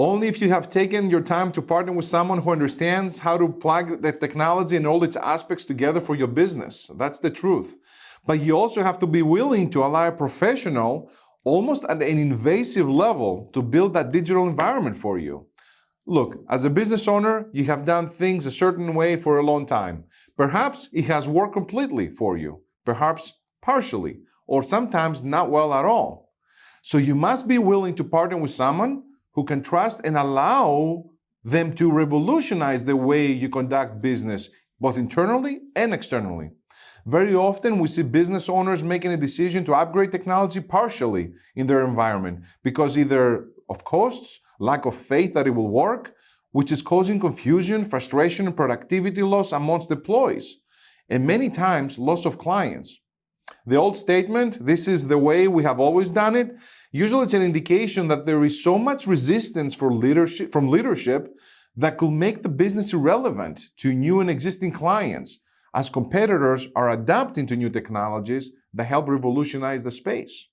Only if you have taken your time to partner with someone who understands how to plug the technology and all its aspects together for your business. That's the truth. But you also have to be willing to allow a professional, almost at an invasive level, to build that digital environment for you. Look, as a business owner, you have done things a certain way for a long time. Perhaps it has worked completely for you, perhaps partially, or sometimes not well at all. So you must be willing to partner with someone who can trust and allow them to revolutionize the way you conduct business, both internally and externally. Very often, we see business owners making a decision to upgrade technology partially in their environment because either of costs, lack of faith that it will work, which is causing confusion, frustration, and productivity loss amongst employees, and many times loss of clients. The old statement, this is the way we have always done it, usually it's an indication that there is so much resistance for leadership, from leadership that could make the business irrelevant to new and existing clients as competitors are adapting to new technologies that help revolutionize the space.